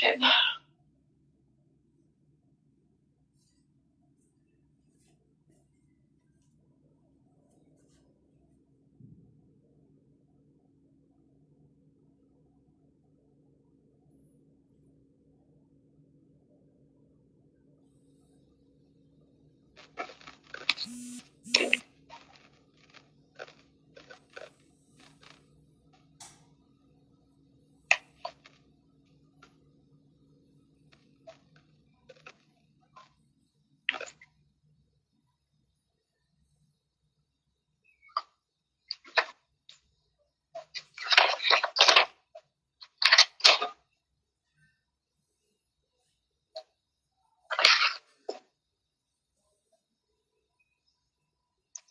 trip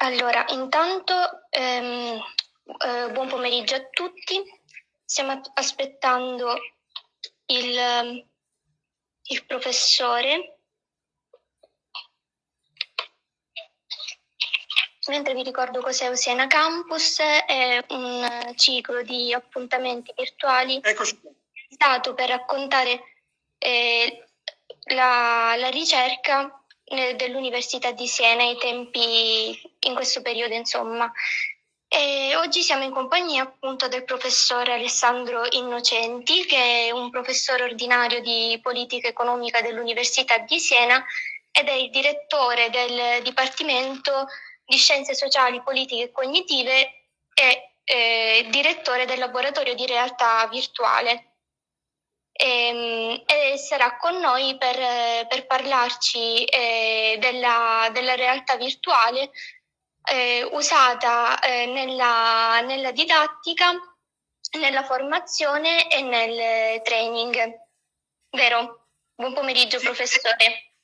Allora, intanto ehm, eh, buon pomeriggio a tutti. Stiamo aspettando il, il professore. Mentre vi ricordo cos'è Oceana Campus, è un ciclo di appuntamenti virtuali Eccoci. dato per raccontare eh, la, la ricerca dell'Università di Siena ai tempi, in questo periodo insomma. E oggi siamo in compagnia appunto del professore Alessandro Innocenti, che è un professore ordinario di politica economica dell'Università di Siena ed è il direttore del Dipartimento di Scienze Sociali, Politiche e Cognitive e eh, direttore del laboratorio di realtà virtuale e, ehm, e sarà con noi per, per parlarci eh, della, della, realtà virtuale eh, usata eh, nella, nella didattica, nella formazione e nel training. Vero? Buon pomeriggio sì. professore.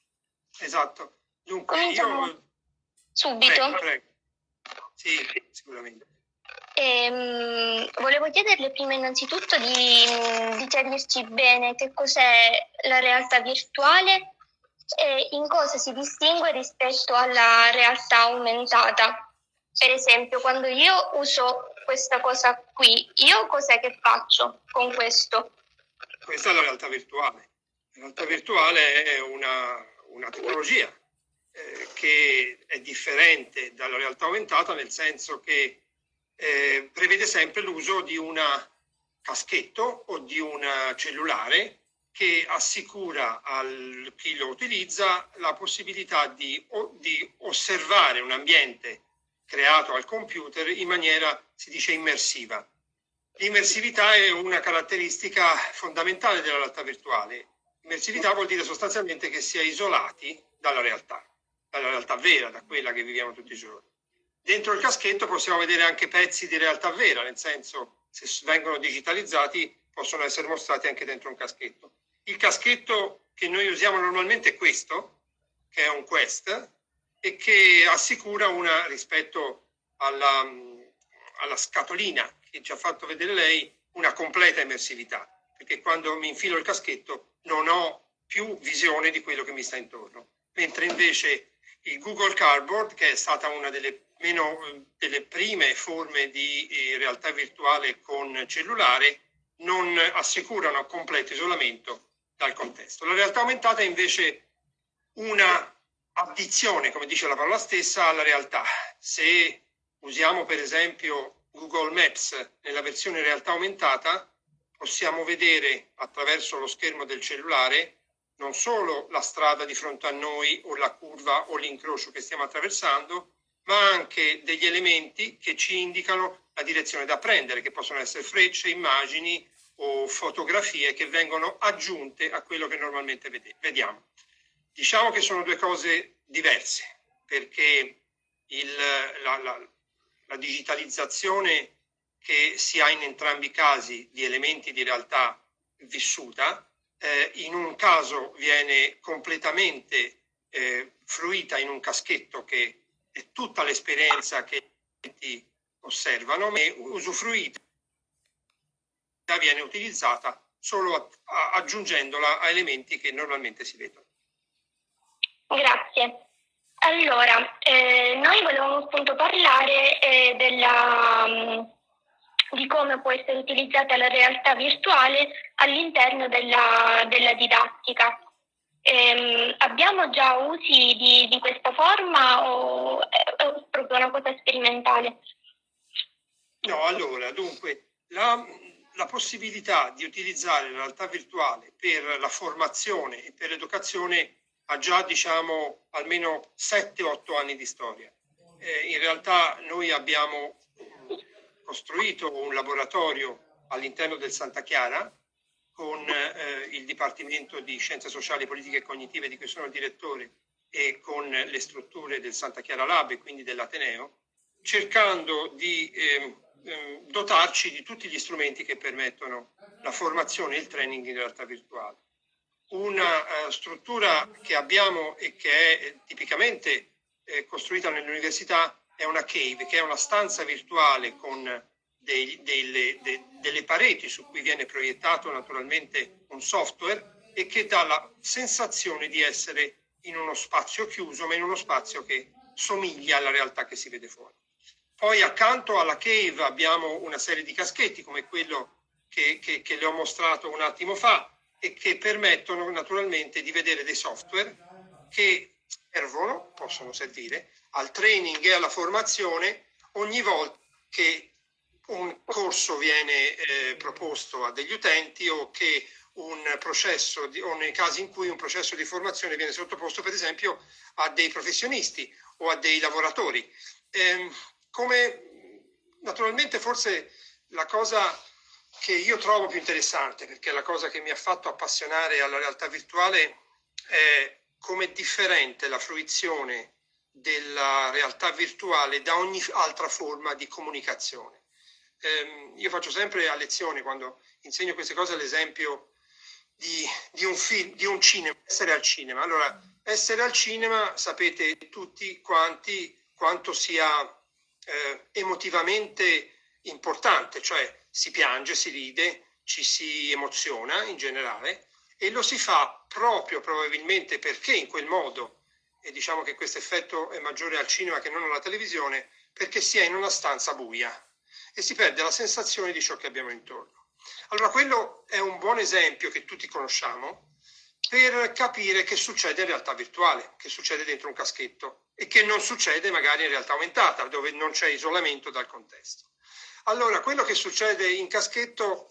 Esatto. Dunque, Cominciamo io... subito. Prego, prego. Sì, sicuramente. Ehm, volevo chiederle prima innanzitutto di, di chiarirci bene che cos'è la realtà virtuale e in cosa si distingue rispetto alla realtà aumentata. Per esempio, quando io uso questa cosa qui, io cos'è che faccio con questo? Questa è la realtà virtuale. La realtà virtuale è una, una tecnologia eh, che è differente dalla realtà aumentata nel senso che eh, prevede sempre l'uso di un caschetto o di un cellulare che assicura a chi lo utilizza la possibilità di, di, osservare un ambiente creato al computer in maniera, si dice, immersiva. L'immersività è una caratteristica fondamentale della realtà virtuale. Immersività vuol dire sostanzialmente che si è isolati dalla realtà, dalla realtà vera, da quella che viviamo tutti i giorni. Dentro il caschetto possiamo vedere anche pezzi di realtà vera, nel senso se vengono digitalizzati possono essere mostrati anche dentro un caschetto. Il caschetto che noi usiamo normalmente è questo, che è un Quest, e che assicura una, rispetto alla, alla scatolina che ci ha fatto vedere lei, una completa immersività, perché quando mi infilo il caschetto non ho più visione di quello che mi sta intorno, mentre invece il Google Cardboard, che è stata una delle meno delle prime forme di eh, realtà virtuale con cellulare non assicurano completo isolamento dal contesto. La realtà aumentata è invece una addizione, come dice la parola stessa, alla realtà. Se usiamo per esempio Google Maps nella versione realtà aumentata, possiamo vedere attraverso lo schermo del cellulare non solo la strada di fronte a noi o la curva o l'incrocio che stiamo attraversando, ma anche degli elementi che ci indicano la direzione da prendere, che possono essere frecce, immagini o fotografie che vengono aggiunte a quello che normalmente vediamo. Diciamo che sono due cose diverse, perché il, la, la, la digitalizzazione che si ha in entrambi i casi di elementi di realtà vissuta, eh, in un caso viene completamente eh, fruita in un caschetto che e tutta l'esperienza che ti osservano è usufruita viene utilizzata solo a, a, aggiungendola a elementi che normalmente si vedono. Grazie. Allora, eh, noi volevamo appunto parlare eh, della, di come può essere utilizzata la realtà virtuale all'interno della, della didattica. Ehm, abbiamo già usi di, di questa forma o è, è proprio una cosa sperimentale? No, allora, dunque, la, la possibilità di utilizzare la realtà virtuale per la formazione e per l'educazione ha già, diciamo, almeno 7-8 anni di storia. Eh, in realtà noi abbiamo costruito un laboratorio all'interno del Santa Chiara con eh, il Dipartimento di Scienze Sociali, Politiche e Cognitive di cui sono direttore e con le strutture del Santa Chiara Lab e quindi dell'Ateneo, cercando di eh, dotarci di tutti gli strumenti che permettono la formazione e il training in realtà virtuale. Una uh, struttura che abbiamo e che è eh, tipicamente eh, costruita nell'università è una cave, che è una stanza virtuale con dei, delle, de, delle pareti su cui viene proiettato naturalmente un software e che dà la sensazione di essere in uno spazio chiuso, ma in uno spazio che somiglia alla realtà che si vede fuori. Poi accanto alla cave abbiamo una serie di caschetti come quello che, che, che le ho mostrato un attimo fa e che permettono naturalmente di vedere dei software che servono, possono servire al training e alla formazione ogni volta che un corso viene eh, proposto a degli utenti o che un processo di, o nei casi in cui un processo di formazione viene sottoposto per esempio a dei professionisti o a dei lavoratori. Eh, come naturalmente forse la cosa che io trovo più interessante, perché la cosa che mi ha fatto appassionare alla realtà virtuale, è come è differente la fruizione della realtà virtuale da ogni altra forma di comunicazione. Eh, io faccio sempre a lezione, quando insegno queste cose, l'esempio di, di, un film, di un cinema, essere al cinema. Allora, essere al cinema sapete tutti quanti quanto sia eh, emotivamente importante, cioè si piange, si ride, ci si emoziona in generale e lo si fa proprio probabilmente perché in quel modo, e diciamo che questo effetto è maggiore al cinema che non alla televisione, perché si è in una stanza buia e si perde la sensazione di ciò che abbiamo intorno. Allora quello è un buon esempio che tutti conosciamo per capire che succede in realtà virtuale, che succede dentro un caschetto e che non succede magari in realtà aumentata, dove non c'è isolamento dal contesto. Allora, quello che succede in caschetto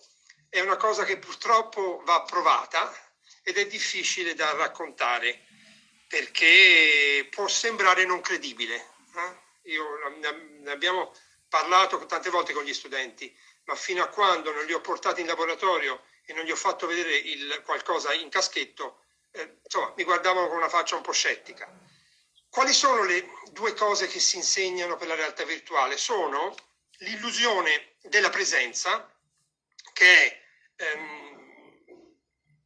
è una cosa che purtroppo va provata ed è difficile da raccontare perché può sembrare non credibile. Eh? Io, ne abbiamo parlato tante volte con gli studenti, ma fino a quando non li ho portati in laboratorio e non gli ho fatto vedere il, qualcosa in caschetto, eh, insomma, mi guardavano con una faccia un po' scettica. Quali sono le due cose che si insegnano per la realtà virtuale? Sono l'illusione della presenza, che è ehm,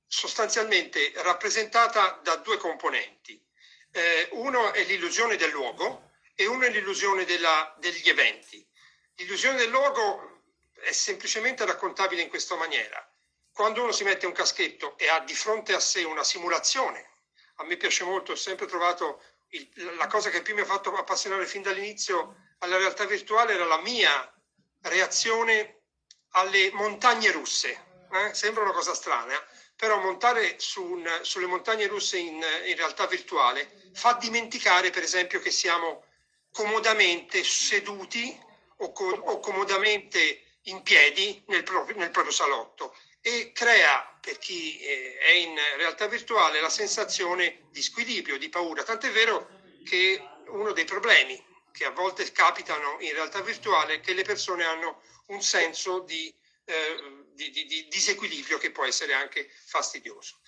sostanzialmente rappresentata da due componenti. Eh, uno è l'illusione del luogo e uno è l'illusione degli eventi. L'illusione del luogo è semplicemente raccontabile in questa maniera. Quando uno si mette un caschetto e ha di fronte a sé una simulazione, a me piace molto, ho sempre trovato il, la cosa che più mi ha fatto appassionare fin dall'inizio alla realtà virtuale era la mia reazione alle montagne russe. Eh? Sembra una cosa strana, però montare su un, sulle montagne russe in, in realtà virtuale fa dimenticare, per esempio, che siamo comodamente seduti o, co o comodamente in piedi nel proprio, nel proprio salotto e crea per chi eh, è in realtà virtuale la sensazione di squilibrio, di paura. Tant'è vero che uno dei problemi che a volte capitano in realtà virtuale è che le persone hanno un senso di, eh, di, di, di disequilibrio che può essere anche fastidioso.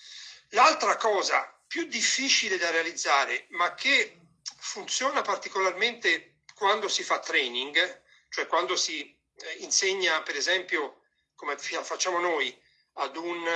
L'altra cosa più difficile da realizzare, ma che funziona particolarmente quando si fa training, cioè quando si eh, insegna, per esempio, come facciamo noi, ad un,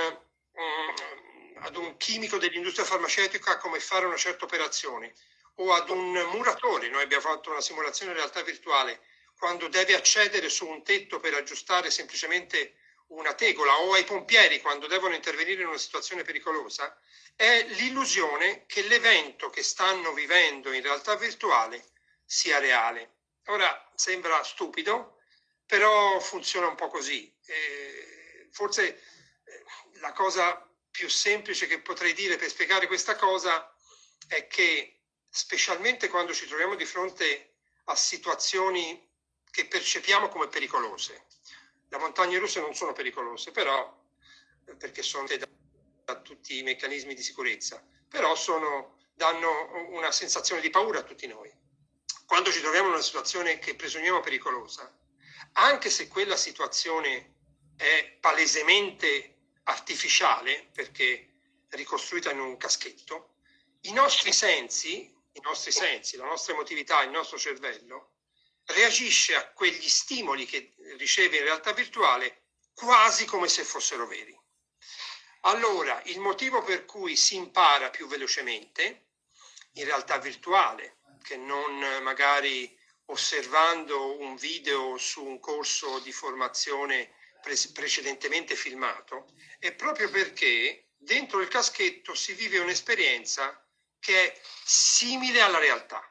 um, ad un chimico dell'industria farmaceutica come fare una certa operazione o ad un muratore, noi abbiamo fatto una simulazione in realtà virtuale, quando deve accedere su un tetto per aggiustare semplicemente una tegola o ai pompieri quando devono intervenire in una situazione pericolosa, è l'illusione che l'evento che stanno vivendo in realtà virtuale sia reale. Ora sembra stupido, però funziona un po' così. Eh, forse la cosa più semplice che potrei dire per spiegare questa cosa è che specialmente quando ci troviamo di fronte a situazioni che percepiamo come pericolose. Le montagne russe non sono pericolose, però perché sono da, da tutti i meccanismi di sicurezza, però sono, danno una sensazione di paura a tutti noi. Quando ci troviamo in una situazione che presumiamo pericolosa, anche se quella situazione è palesemente artificiale, perché ricostruita in un caschetto, i nostri sensi, i nostri sensi, la nostra emotività, il nostro cervello, reagisce a quegli stimoli che riceve in realtà virtuale quasi come se fossero veri. Allora, il motivo per cui si impara più velocemente, in realtà virtuale, che non magari osservando un video su un corso di formazione pre- precedentemente filmato, è proprio perché dentro il caschetto si vive un'esperienza che è simile alla realtà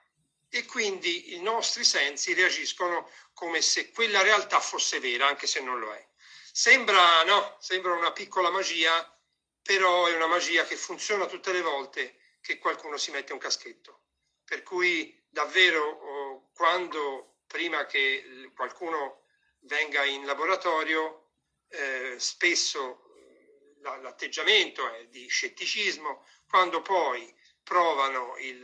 e quindi i nostri sensi reagiscono come se quella realtà fosse vera, anche se non lo è. Sembra, no, sembra una piccola magia, però è una magia che funziona tutte le volte che qualcuno si mette un caschetto. Per cui davvero oh, quando prima che qualcuno venga in laboratorio, eh, spesso l'atteggiamento è di scetticismo, quando poi provano il,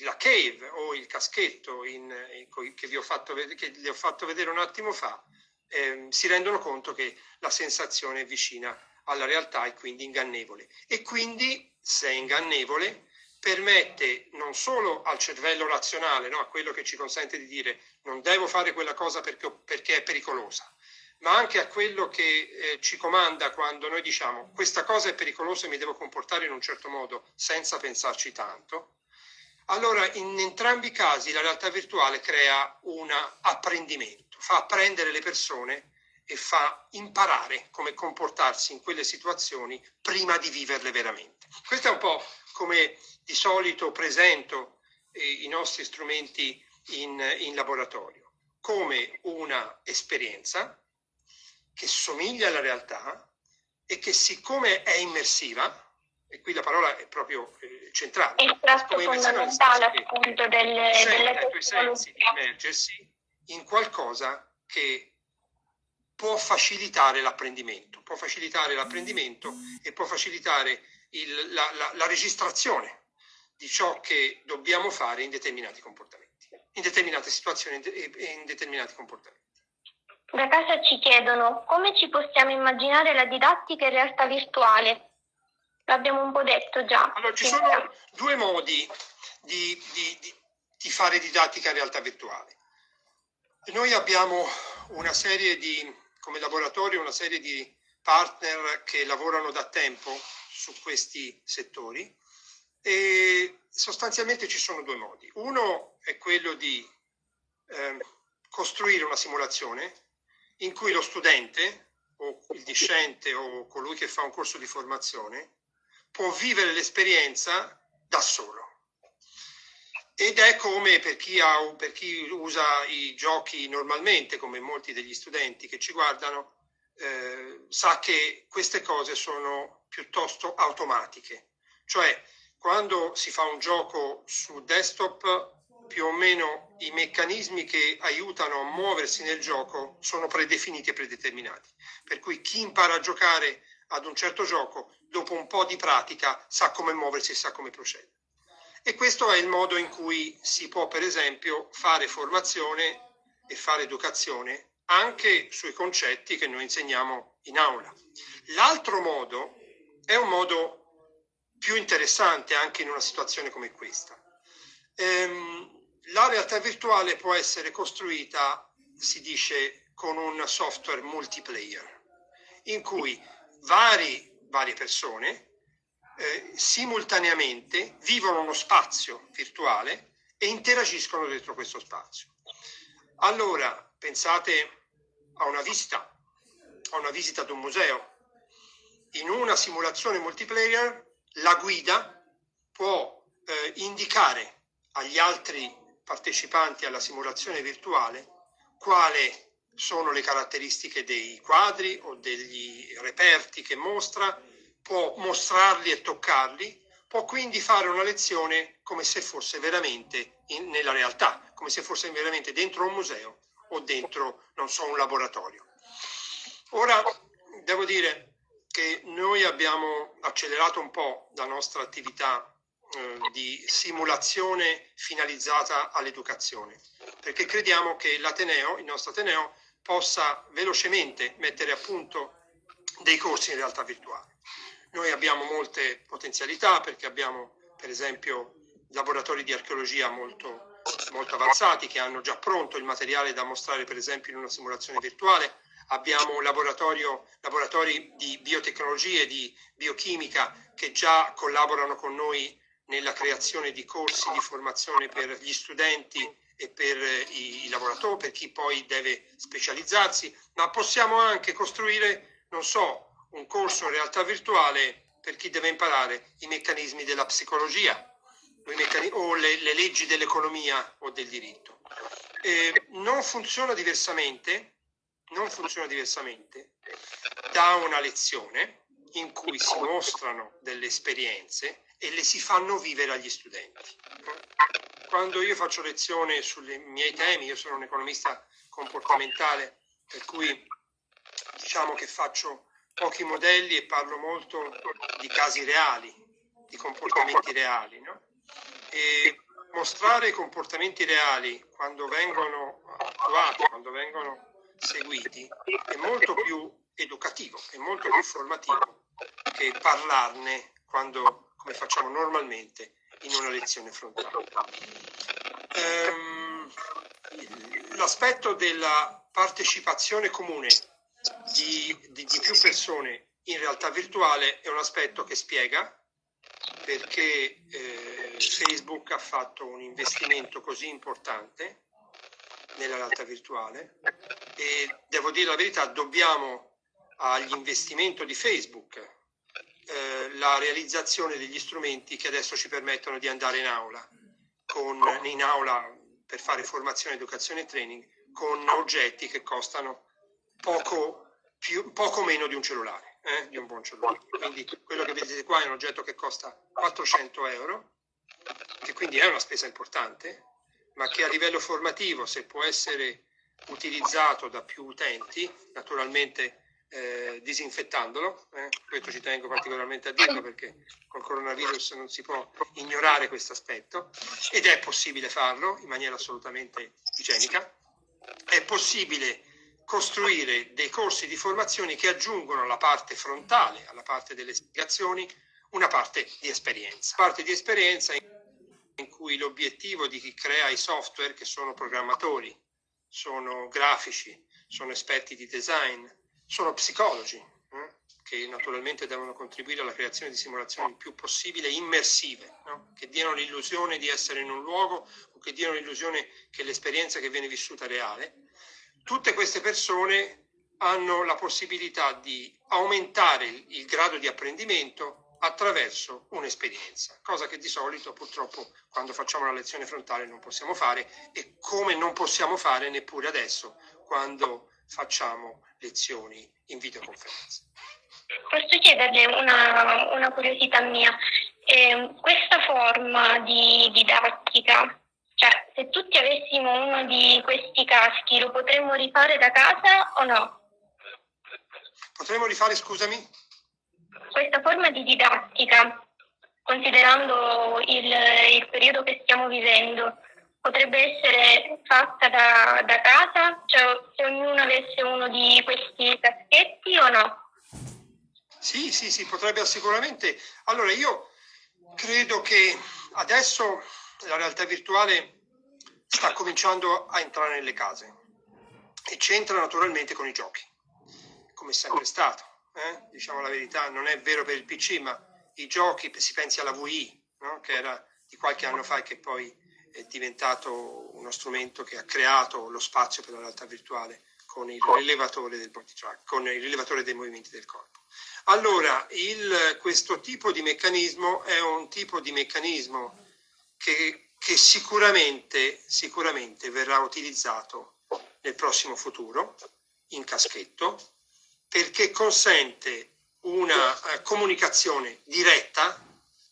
la cave o il caschetto in, in, che, vi ho fatto, che vi ho fatto vedere un attimo fa, eh, si rendono conto che la sensazione è vicina alla realtà e quindi ingannevole. E quindi, se è ingannevole, permette non solo al cervello razionale, no, a quello che ci consente di dire non devo fare quella cosa perché, perché è pericolosa, ma anche a quello che eh, ci comanda quando noi diciamo questa cosa è pericolosa e mi devo comportare in un certo modo senza pensarci tanto. Allora, in entrambi i casi la realtà virtuale crea un apprendimento, fa apprendere le persone e fa imparare come comportarsi in quelle situazioni prima di viverle veramente. Questo è un po' come di solito presento eh, i nostri strumenti in, in laboratorio, come una esperienza che somiglia alla realtà e che siccome è immersiva, e qui la parola è proprio eh, centrale, è il tratto fondamentale appunto delle, delle ai tuoi sensi di immergersi in qualcosa che può facilitare l'apprendimento, può facilitare l'apprendimento e può facilitare il, la, la, la registrazione di ciò che dobbiamo fare in determinati comportamenti, in determinate situazioni e in determinati comportamenti. Da casa ci chiedono come ci possiamo immaginare la didattica in realtà virtuale. L'abbiamo un po' detto già. Allora, ci sono due modi di, di, di, di fare didattica in realtà virtuale. Noi abbiamo una serie di, come laboratorio, una serie di partner che lavorano da tempo su questi settori e sostanzialmente ci sono due modi. Uno è quello di eh, costruire una simulazione in cui lo studente o il discente o colui che fa un corso di formazione può vivere l'esperienza da solo. Ed è come per chi, ha, per chi usa i giochi normalmente, come molti degli studenti che ci guardano, eh, sa che queste cose sono piuttosto automatiche. Cioè, quando si fa un gioco su desktop più o meno i meccanismi che aiutano a muoversi nel gioco sono predefiniti e predeterminati. Per cui chi impara a giocare ad un certo gioco, dopo un po' di pratica, sa come muoversi e sa come procedere. E questo è il modo in cui si può, per esempio, fare formazione e fare educazione anche sui concetti che noi insegniamo in aula. L'altro modo è un modo più interessante anche in una situazione come questa. Ehm, la realtà virtuale può essere costruita, si dice, con un software multiplayer, in cui vari, varie persone eh, simultaneamente vivono uno spazio virtuale e interagiscono dentro questo spazio. Allora, pensate a una visita, a una visita ad un museo. In una simulazione multiplayer la guida può eh, indicare agli altri partecipanti alla simulazione virtuale quale sono le caratteristiche dei quadri o degli reperti che mostra, può mostrarli e toccarli, può quindi fare una lezione come se fosse veramente in, nella realtà, come se fosse veramente dentro un museo o dentro, non so, un laboratorio. Ora, devo dire che noi abbiamo accelerato un po' la nostra attività di simulazione finalizzata all'educazione, perché crediamo che l'Ateneo, il nostro Ateneo, possa velocemente mettere a punto dei corsi in realtà virtuale. Noi abbiamo molte potenzialità perché abbiamo per esempio laboratori di archeologia molto, molto avanzati che hanno già pronto il materiale da mostrare per esempio in una simulazione virtuale, abbiamo laboratori di biotecnologie, di biochimica che già collaborano con noi nella creazione di corsi di formazione per gli studenti e per i, lavoratori, per chi poi deve specializzarsi, ma possiamo anche costruire, non so, un corso in realtà virtuale per chi deve imparare i meccanismi della psicologia o le, le leggi dell'economia o del diritto. Eh, non funziona diversamente, non funziona diversamente da una lezione in cui si mostrano delle esperienze e le si fanno vivere agli studenti. Quando io faccio lezione sui miei temi, io sono un economista comportamentale, per cui diciamo che faccio pochi modelli e parlo molto di casi reali, di comportamenti reali. No? E mostrare i comportamenti reali quando vengono attuati, quando vengono seguiti, è molto più educativo, è molto più formativo che parlarne quando, come facciamo normalmente in una lezione frontale. Ehm, l'aspetto della partecipazione comune di, di, di più persone in realtà virtuale è un aspetto che spiega perché eh, Facebook ha fatto un investimento così importante nella realtà virtuale e devo dire la verità, dobbiamo agli investimenti di Facebook eh, la realizzazione degli strumenti che adesso ci permettono di andare in aula, con, in aula per fare formazione, educazione e training con oggetti che costano poco, più, poco meno di un cellulare, eh, di un buon cellulare. Quindi quello che vedete qua è un oggetto che costa 400 euro, che quindi è una spesa importante, ma che a livello formativo, se può essere utilizzato da più utenti, naturalmente eh, disinfettandolo, eh, questo ci tengo particolarmente a dirlo perché col coronavirus non si può ignorare questo aspetto ed è possibile farlo in maniera assolutamente igienica, è possibile costruire dei corsi di formazione che aggiungono alla parte frontale, alla parte delle spiegazioni, una parte di esperienza. Parte di esperienza in cui l'obiettivo di chi crea i software, che sono programmatori, sono grafici, sono esperti di design, sono psicologi, eh, che naturalmente devono contribuire alla creazione di simulazioni il più possibile immersive, no? che diano l'illusione di essere in un luogo o che diano l'illusione che l'esperienza che viene vissuta è reale, tutte queste persone hanno la possibilità di aumentare il, il grado di apprendimento attraverso un'esperienza, cosa che di solito purtroppo quando facciamo la lezione frontale non possiamo fare e come non possiamo fare neppure adesso quando facciamo lezioni in videoconferenza. Posso chiederle una, una curiosità mia? Eh, questa forma di didattica cioè, se tutti avessimo uno di questi caschi, lo potremmo rifare da casa o no? Potremmo rifare, scusami? Questa forma di didattica, considerando il, il periodo che stiamo vivendo, potrebbe essere fatta da, da casa? Cioè, se ognuno avesse uno di questi caschetti o no? Sì, sì, sì, potrebbe sicuramente. Allora, io credo che adesso la realtà virtuale sta cominciando a entrare nelle case e c'entra naturalmente con i giochi, come è sempre stato. Eh? Diciamo la verità, non è vero per il PC, ma i giochi, si pensi alla VI, no? che era di qualche anno fa e che poi è diventato uno strumento che ha creato lo spazio per la realtà virtuale con il rilevatore del body track, con il rilevatore dei movimenti del corpo. Allora, il, questo tipo di meccanismo è un tipo di meccanismo che, che sicuramente, sicuramente verrà utilizzato nel prossimo futuro, in caschetto, perché consente una eh, comunicazione diretta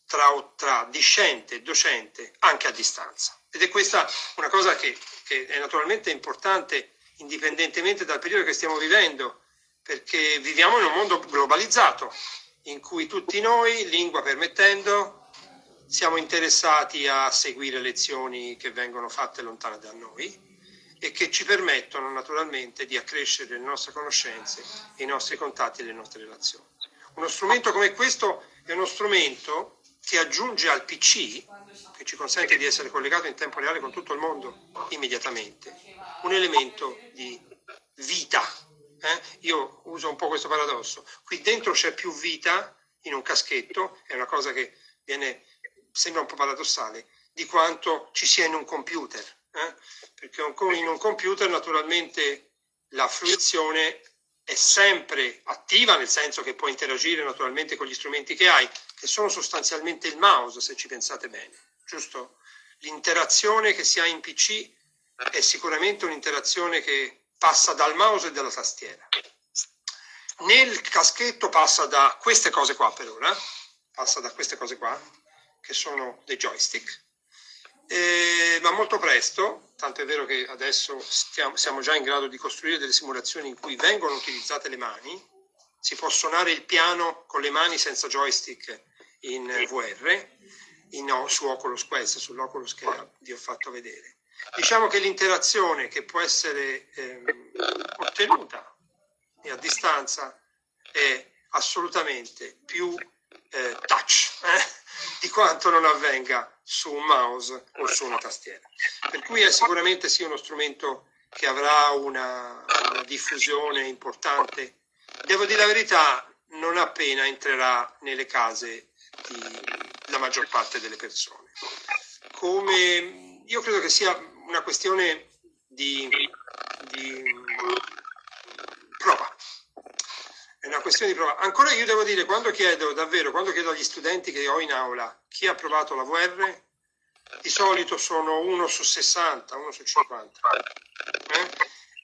tra, tra, discente e docente anche a distanza. Ed è questa una cosa che, che è naturalmente importante indipendentemente dal periodo che stiamo vivendo, perché viviamo in un mondo globalizzato in cui tutti noi, lingua permettendo, siamo interessati a seguire lezioni che vengono fatte lontane da noi e che ci permettono naturalmente di accrescere le nostre conoscenze, i nostri contatti e le nostre relazioni. Uno strumento come questo è uno strumento che aggiunge al PC, che ci consente di essere collegato in tempo reale con tutto il mondo immediatamente, un elemento di vita. Eh? Io uso un po' questo paradosso. Qui dentro c'è più vita in un caschetto, è una cosa che viene, sembra un po' paradossale, di quanto ci sia in un computer. Eh? Perché in un computer naturalmente la fruizione è sempre attiva, nel senso che può interagire naturalmente con gli strumenti che hai, che sono sostanzialmente il mouse, se ci pensate bene, giusto? L'interazione che si ha in PC è sicuramente un'interazione che passa dal mouse e dalla tastiera. Nel caschetto passa da queste cose qua per ora, passa da queste cose qua, che sono dei joystick, eh, ma molto presto, tanto è vero che adesso stiamo, siamo già in grado di costruire delle simulazioni in cui vengono utilizzate le mani, si può suonare il piano con le mani senza joystick in VR, in, su Oculus Quest, sull'Oculus che vi ho fatto vedere. Diciamo che l'interazione che può essere ehm, ottenuta a distanza è assolutamente più eh, touch eh, di quanto non avvenga su un mouse o su una tastiera. Per cui è sicuramente sì uno strumento che avrà una, una diffusione importante. Devo dire la verità, non appena entrerà nelle case della maggior parte delle persone. Come io credo che sia una questione di, di prova. È una questione di prova. Ancora io devo dire, quando chiedo davvero, quando chiedo agli studenti che ho in aula chi ha provato la VR, di solito sono uno su 60, uno su 50. Eh?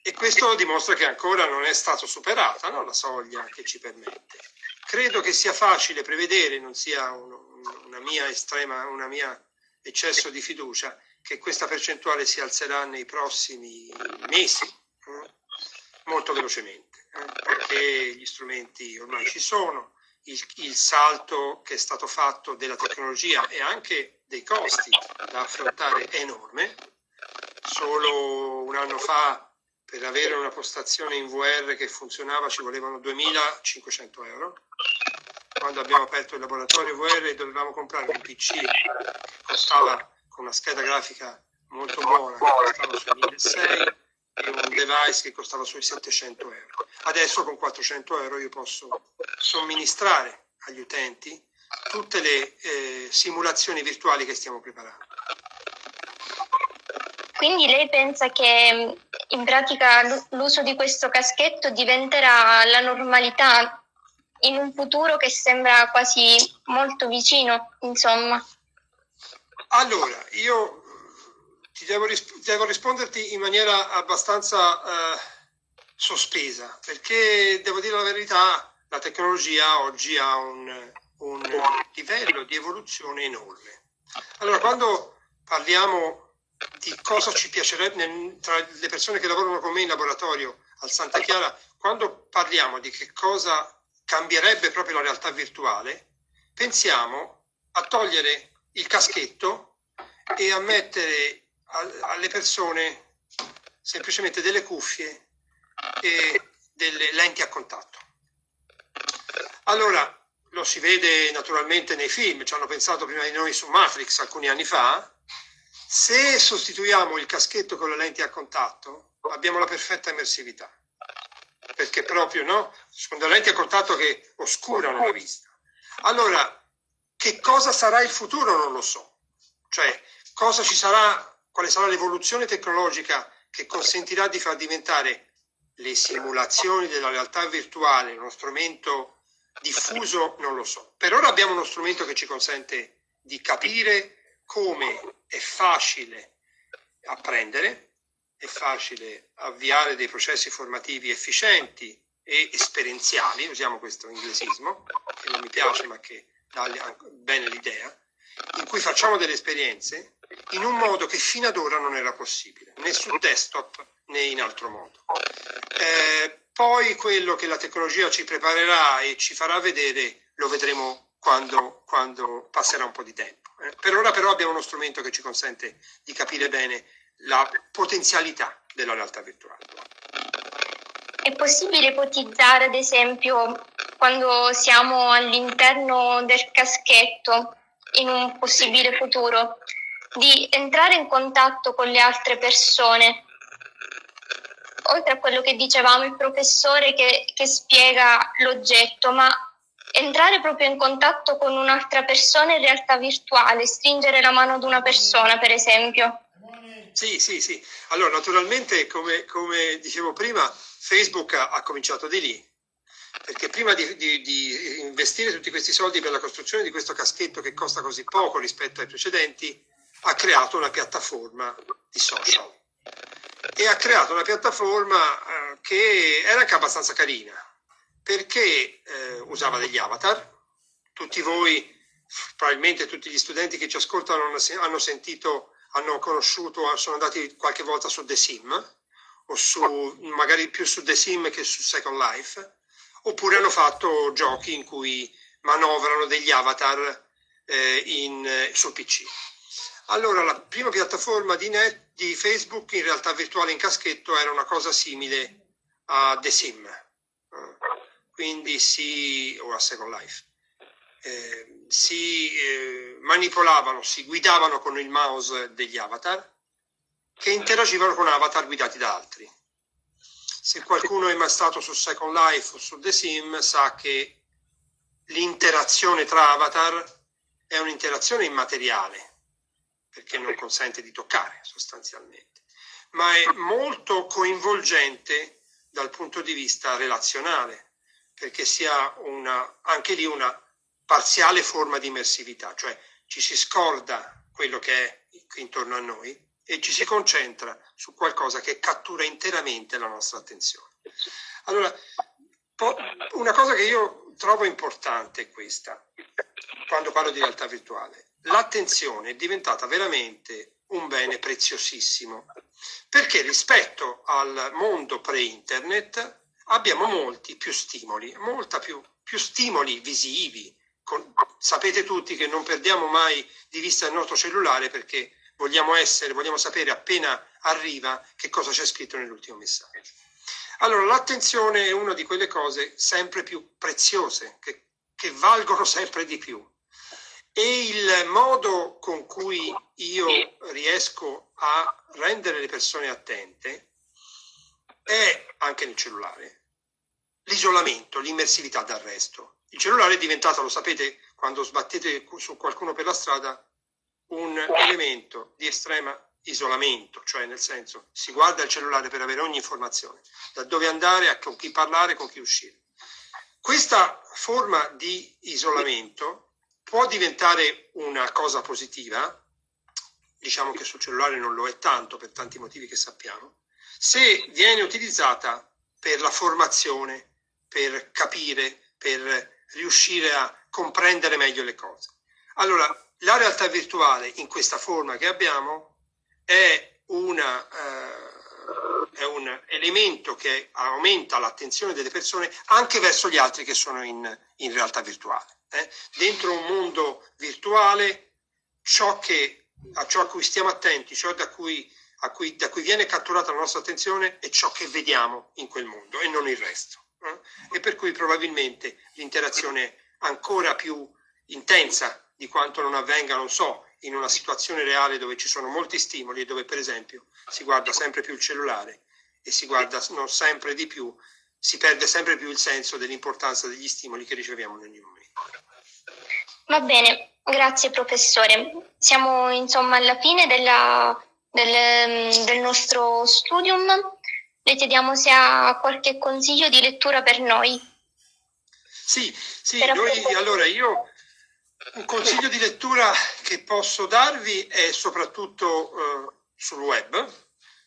E questo dimostra che ancora non è stata superata no? la soglia che ci permette. Credo che sia facile prevedere, non sia uno, una mia estrema, una mia eccesso di fiducia, che questa percentuale si alzerà nei prossimi mesi, eh? molto velocemente, eh? perché gli strumenti ormai ci sono, il, il, salto che è stato fatto della tecnologia e anche dei costi da affrontare è enorme. Solo un anno fa per avere una postazione in VR che funzionava ci volevano 2.500 euro. Quando abbiamo aperto il laboratorio VR dovevamo comprare un PC che costava con una scheda grafica molto buona, che costava sui 1.600 e un device che costava sui 700 euro. Adesso con 400 euro io posso somministrare agli utenti tutte le eh, simulazioni virtuali che stiamo preparando. Quindi lei pensa che in pratica l'uso di questo caschetto diventerà la normalità in un futuro che sembra quasi molto vicino, insomma? Allora, io devo, risp- devo, risponderti in maniera abbastanza eh, sospesa, perché devo dire la verità, la tecnologia oggi ha un, un livello di evoluzione enorme. Allora, quando parliamo di cosa ci piacerebbe tra le persone che lavorano con me in laboratorio al Santa Chiara, quando parliamo di che cosa cambierebbe proprio la realtà virtuale, pensiamo a togliere il caschetto e a mettere alle persone semplicemente delle cuffie e delle lenti a contatto. Allora, lo si vede naturalmente nei film, ci hanno pensato prima di noi su Matrix alcuni anni fa, se sostituiamo il caschetto con le lenti a contatto abbiamo la perfetta immersività, perché proprio no, sono le lenti a contatto che oscurano la vista. Allora, che cosa sarà il futuro non lo so, cioè cosa ci sarà quale sarà l'evoluzione tecnologica che consentirà di far diventare le simulazioni della realtà virtuale uno strumento diffuso, non lo so. Per ora abbiamo uno strumento che ci consente di capire come è facile apprendere, è facile avviare dei processi formativi efficienti e esperienziali, usiamo questo inglesismo, che non mi piace ma che dà bene l'idea, in cui facciamo delle esperienze in un modo che fino ad ora non era possibile, né sul desktop né in altro modo. Eh, poi quello che la tecnologia ci preparerà e ci farà vedere lo vedremo quando, quando passerà un po' di tempo. Eh, per ora però abbiamo uno strumento che ci consente di capire bene la potenzialità della realtà virtuale. È possibile ipotizzare, ad esempio, quando siamo all'interno del caschetto, in un possibile futuro, di entrare in contatto con le altre persone. Oltre a quello che dicevamo il professore che, che spiega l'oggetto, ma entrare proprio in contatto con un'altra persona in realtà virtuale, stringere la mano ad una persona, per esempio. Sì, sì, sì. Allora, naturalmente, come, come dicevo prima, Facebook ha, ha, cominciato di lì, perché prima di, di, di investire tutti questi soldi per la costruzione di questo caschetto che costa così poco rispetto ai precedenti, ha creato una piattaforma di social e ha creato una piattaforma eh, che era anche abbastanza carina perché eh, usava degli avatar. Tutti voi, probabilmente tutti gli studenti che ci ascoltano hanno sentito, hanno conosciuto, sono andati qualche volta su The Sim o su, magari più su The Sim che su Second Life, oppure hanno fatto giochi in cui manovrano degli avatar eh, in, sul PC. Allora, la prima piattaforma di, net, di Facebook in realtà virtuale in caschetto era una cosa simile a The Sim, eh, quindi si, o a Second Life. Eh, si eh, manipolavano, si guidavano con il mouse degli avatar che interagivano con avatar guidati da altri. Se qualcuno è mai stato su Second Life o su The Sim sa che l'interazione tra avatar è un'interazione immateriale, perché non consente di toccare sostanzialmente, ma è molto coinvolgente dal punto di vista relazionale, perché si ha una, anche lì una parziale forma di immersività, cioè ci si scorda quello che è intorno a noi e ci si concentra su qualcosa che cattura interamente la nostra attenzione. Allora, una cosa che io trovo importante è questa, quando parlo di realtà virtuale l'attenzione è diventata veramente un bene preziosissimo, perché rispetto al mondo pre-internet abbiamo molti più stimoli, molta più, più stimoli visivi. Con, sapete tutti che non perdiamo mai di vista il nostro cellulare perché vogliamo essere, vogliamo sapere appena arriva che cosa c'è scritto nell'ultimo messaggio. Allora, l'attenzione è una di quelle cose sempre più preziose, che, che valgono sempre di più. E il modo con cui io riesco a rendere le persone attente è anche nel cellulare l'isolamento, l'immersività dal resto. Il cellulare è diventato, lo sapete, quando sbattete su qualcuno per la strada, un elemento di estrema isolamento, cioè nel senso si guarda il cellulare per avere ogni informazione, da dove andare, con chi parlare, con chi uscire. Questa forma di isolamento può diventare una cosa positiva, diciamo che sul cellulare non lo è tanto per tanti motivi che sappiamo, se viene utilizzata per la formazione, per capire, per riuscire a comprendere meglio le cose. Allora, la realtà virtuale in questa forma che abbiamo è, una, eh, è un elemento che aumenta l'attenzione delle persone anche verso gli altri che sono in, in realtà virtuale eh, dentro un mondo virtuale ciò che, a ciò a cui stiamo attenti, ciò da cui, cui, da cui viene catturata la nostra attenzione è ciò che vediamo in quel mondo e non il resto. Eh? E per cui probabilmente l'interazione ancora più intensa di quanto non avvenga, non so, in una situazione reale dove ci sono molti stimoli e dove per esempio si guarda sempre più il cellulare e si guarda sempre di più, si perde sempre più il senso dell'importanza degli stimoli che riceviamo in ogni momento. Va bene, grazie professore. Siamo insomma alla fine della, del, del nostro studium. Le chiediamo se ha qualche consiglio di lettura per noi. Sì, sì, noi, allora io un consiglio di lettura che posso darvi è soprattutto eh, sul web,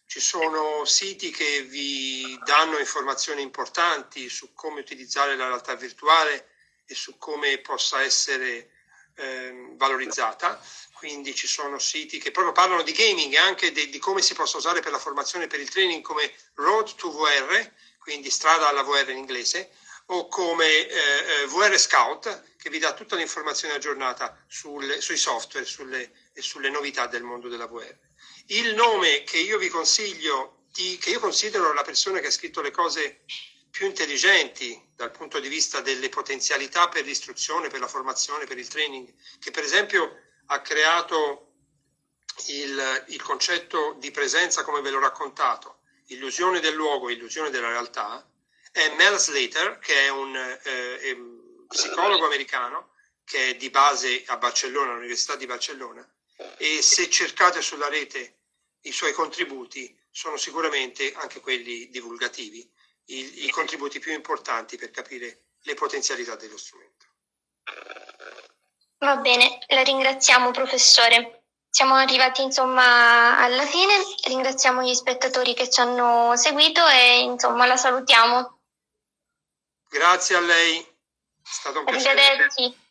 ci sono siti che vi danno informazioni importanti su come utilizzare la realtà virtuale e su come possa essere eh, valorizzata. Quindi ci sono siti che proprio parlano di gaming e anche di, di come si possa usare per la formazione e per il training come Road to VR, quindi strada alla VR in inglese, o come eh, eh VR Scout, che vi dà tutta l'informazione aggiornata sul, sui software sulle, e sulle novità del mondo della VR. Il nome che io vi consiglio, di, che io considero la persona che ha scritto le cose più intelligenti dal punto di vista delle potenzialità per l'istruzione, per la formazione, per il training, che per esempio ha creato il, il concetto di presenza come ve l'ho raccontato, illusione del luogo, illusione della realtà, è Mel Slater, che è un eh, psicologo americano che è di base a Barcellona, all'Università di Barcellona, e se cercate sulla rete i suoi contributi sono sicuramente anche quelli divulgativi, i, i contributi più importanti per capire le potenzialità dello strumento. Va bene, la ringraziamo professore. Siamo arrivati insomma alla fine, ringraziamo gli spettatori che ci hanno seguito e insomma la salutiamo. Grazie a lei, è stato un piacere. Arrivederci.